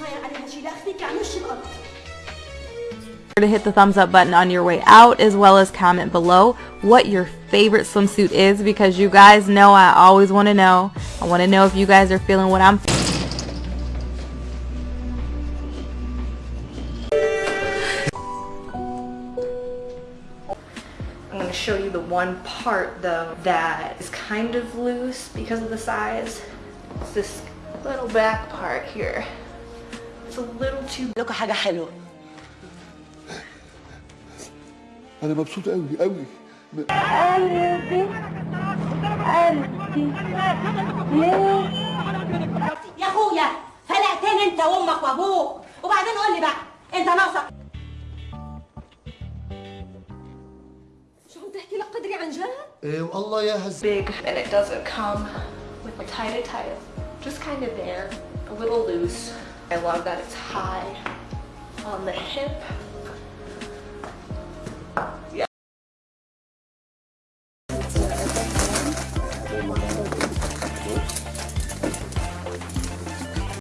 يكون صاير عليها شي لاخذك على وش الارض to hit the thumbs up button on your way out as well as comment below what your favorite swimsuit is because you guys know I always want to know. I want to know if you guys are feeling what I'm I'm going to show you the one part though that is kind of loose because of the size. It's this little back part here. It's a little too لكم حاجة حلوة أنا مبسوط قوي قوي يا أخويا فلقتين أنت وأمك وأبوك وبعدين قول لي بقى أنت ناقصك شو عم تحكي لك قدري عن جد؟ إيه والله يا هز big and it doesn't come with a tie tie. Just kind of there, a little loose. I love that it's high on the hip. Yeah.